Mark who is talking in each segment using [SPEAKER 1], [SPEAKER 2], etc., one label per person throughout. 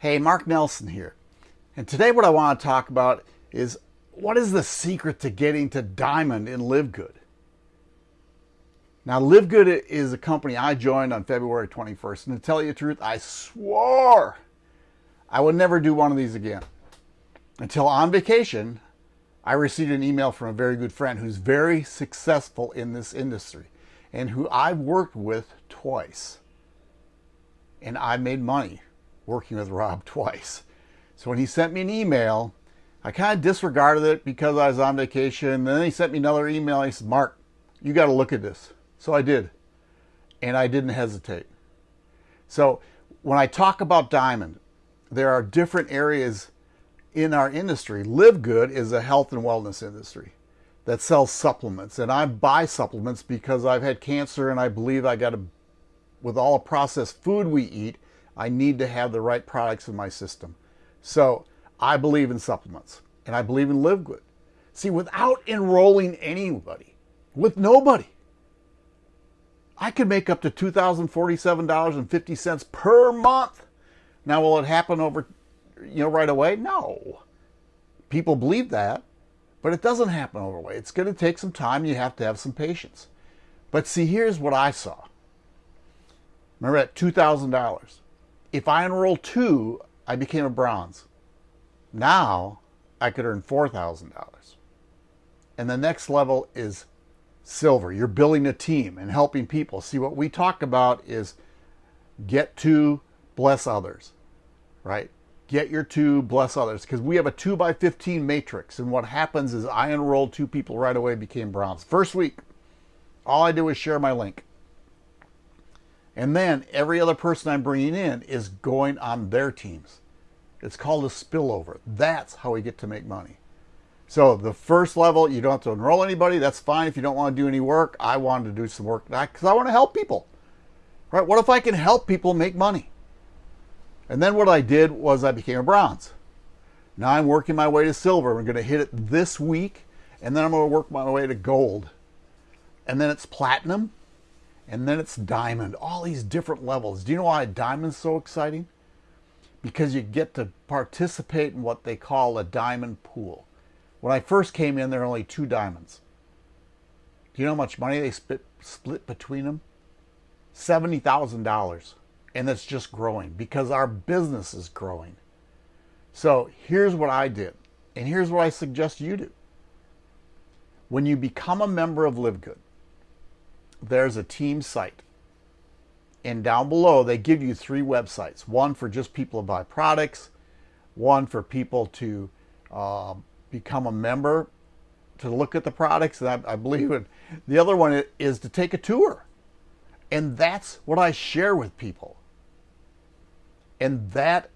[SPEAKER 1] Hey, Mark Nelson here. And today what I want to talk about is what is the secret to getting to diamond in Live Good? Now, Live Good is a company I joined on February 21st. And to tell you the truth, I swore I would never do one of these again. Until on vacation, I received an email from a very good friend who's very successful in this industry and who I've worked with twice. And I made money working with Rob twice. So when he sent me an email, I kind of disregarded it because I was on vacation. And then he sent me another email. He said, Mark, you got to look at this. So I did. And I didn't hesitate. So when I talk about diamond, there are different areas in our industry. Live Good is a health and wellness industry that sells supplements. And I buy supplements because I've had cancer and I believe I got to, with all the processed food we eat, I need to have the right products in my system. So I believe in supplements and I believe in Live Good. See, without enrolling anybody, with nobody, I could make up to $2,047.50 per month. Now, will it happen over, you know, right away? No. People believe that, but it doesn't happen over overnight. It's going to take some time. You have to have some patience. But see, here's what I saw. Remember at $2,000 if I enrolled two, I became a bronze. Now I could earn $4,000. And the next level is silver. You're building a team and helping people. See, what we talk about is get to bless others, right? Get your two, bless others. Because we have a 2 by 15 matrix. And what happens is I enrolled two people right away, became bronze. First week, all I do is share my link. And then every other person I'm bringing in is going on their teams. It's called a spillover. That's how we get to make money. So the first level, you don't have to enroll anybody. That's fine if you don't want to do any work. I wanted to do some work because I want to help people. Right? What if I can help people make money? And then what I did was I became a bronze. Now I'm working my way to silver. I'm going to hit it this week, and then I'm going to work my way to gold. And then it's platinum, and then it's diamond, all these different levels. Do you know why diamond's so exciting? Because you get to participate in what they call a diamond pool. When I first came in, there were only two diamonds. Do you know how much money they split, split between them? $70,000. And it's just growing because our business is growing. So here's what I did, and here's what I suggest you do. When you become a member of Live Good, there's a team site. And down below, they give you three websites one for just people to buy products, one for people to uh, become a member to look at the products, and I, I believe it. The other one is to take a tour. And that's what I share with people. And that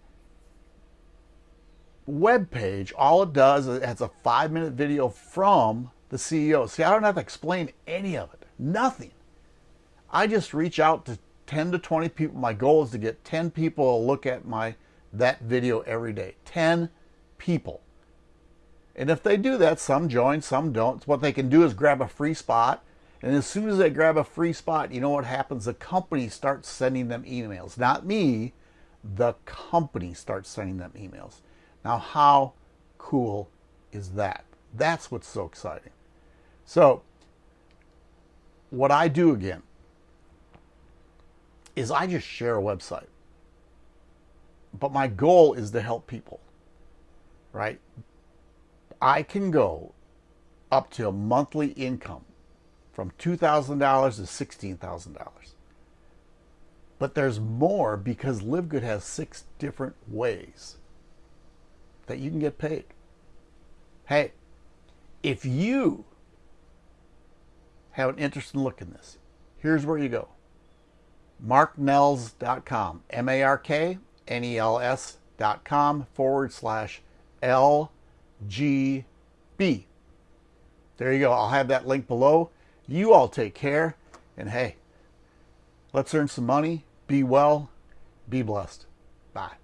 [SPEAKER 1] web page, all it does is it has a five minute video from the CEO. See, I don't have to explain any of it. Nothing. I just reach out to 10 to 20 people. My goal is to get 10 people to look at my that video every day. 10 people. And if they do that, some join, some don't. What they can do is grab a free spot. And as soon as they grab a free spot, you know what happens? The company starts sending them emails. Not me, the company starts sending them emails. Now, how cool is that? That's what's so exciting. So, what I do again is I just share a website. But my goal is to help people, right? I can go up to a monthly income from $2,000 to $16,000. But there's more because Live Good has six different ways that you can get paid. Hey, if you have an interest in looking this, here's where you go marknels.com, M A R K N E L S.com forward slash LGB. There you go. I'll have that link below. You all take care. And hey, let's earn some money. Be well. Be blessed. Bye.